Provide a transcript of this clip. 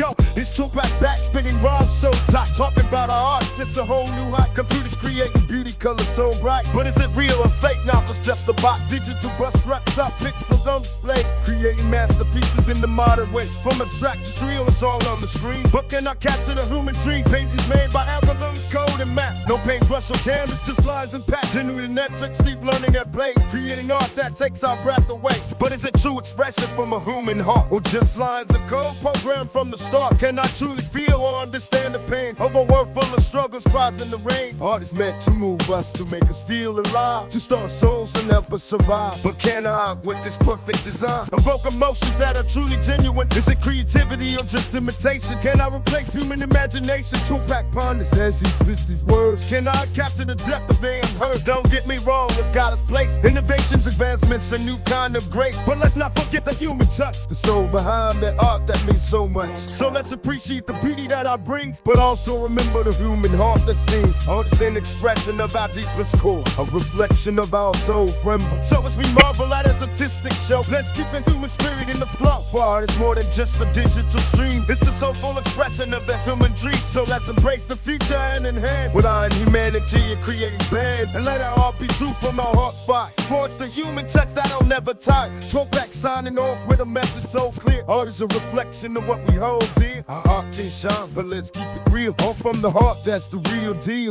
Yo, this Tupac back, spinning rhymes so tight. Talking about our art, it's a whole new height. Computers creating beauty colors so bright. But is it real or fake? Now it's just a bot. Digital brush strokes up, pixels on display. Creating masterpieces in the modern way. From abstract to real, it's all on the screen. But can I capture the human dream? Paintings made by No paintbrush or canvas, just lines and patch. Genuine Netflix, deep learning at play. Creating art that takes our breath away. But is it true expression from a human heart? Or just lines of code programmed from the start? Can I truly feel or understand the pain of a world full of struggles, cries in the rain? Art is meant to move us, to make us feel alive, to start souls and help us survive. But can I, with this perfect design, evoke emotions that are truly genuine? Is it creativity or just imitation? Can I replace human imagination? Tupac ponders as he spits these words. Can I capture the depth of the unheard? Don't get me wrong, it's got its place. Innovations, advancements, a new kind of grace. But let's not forget the human touch, the soul behind that art that means so much. So let's appreciate the beauty that I bring, but also remember the human heart that sings. Art is an expression of our deepest core, a reflection of our soul friend. So as we marvel at a statistic show, let's keep the human spirit in the flow. For art is more than just a digital stream, it's the soulful expression of the human dream. So let's embrace the future hand in hand with our humanity and creating band. And let our art be true from our heart spot. Forge the human touch that'll never tire. Tupac signing off with a message so clear. Art is a reflection of what we hold dear. Our art can shine, but let's keep it real. All from the heart, that's the real deal.